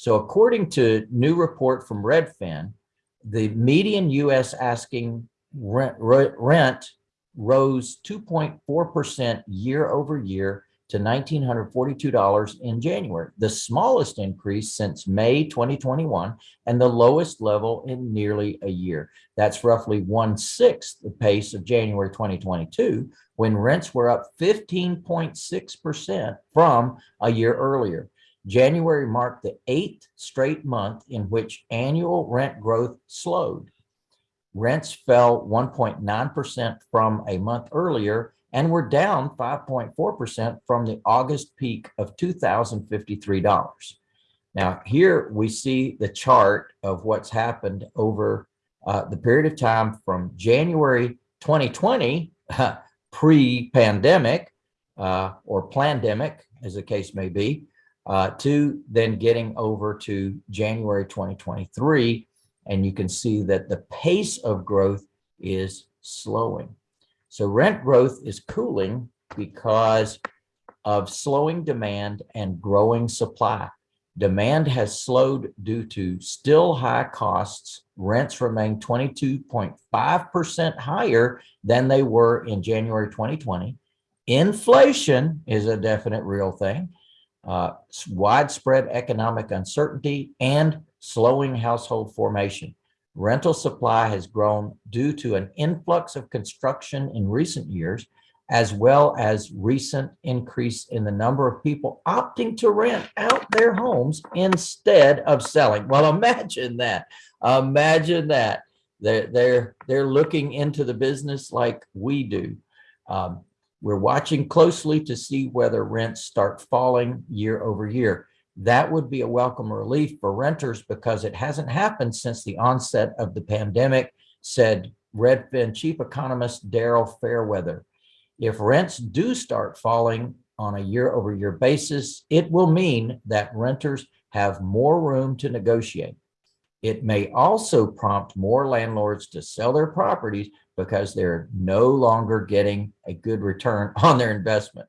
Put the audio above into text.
So according to new report from Redfin, the median US asking rent, rent rose 2.4% year over year to $1,942 in January, the smallest increase since May 2021 and the lowest level in nearly a year. That's roughly one sixth the pace of January 2022, when rents were up 15.6% from a year earlier. January marked the eighth straight month in which annual rent growth slowed. Rents fell 1.9% from a month earlier and were down 5.4% from the August peak of $2,053. Now, here we see the chart of what's happened over uh, the period of time from January 2020, pre-pandemic uh, or pandemic, as the case may be, uh, to then getting over to January 2023. And you can see that the pace of growth is slowing. So rent growth is cooling because of slowing demand and growing supply. Demand has slowed due to still high costs. Rents remain 22.5% higher than they were in January 2020. Inflation is a definite real thing. Uh, widespread economic uncertainty and slowing household formation. Rental supply has grown due to an influx of construction in recent years, as well as recent increase in the number of people opting to rent out their homes instead of selling. Well, imagine that. Imagine that. They're, they're, they're looking into the business like we do. Um, we're watching closely to see whether rents start falling year over year that would be a welcome relief for renters because it hasn't happened since the onset of the pandemic, said Redfin chief economist Daryl Fairweather. If rents do start falling on a year over year basis, it will mean that renters have more room to negotiate. It may also prompt more landlords to sell their properties because they're no longer getting a good return on their investment.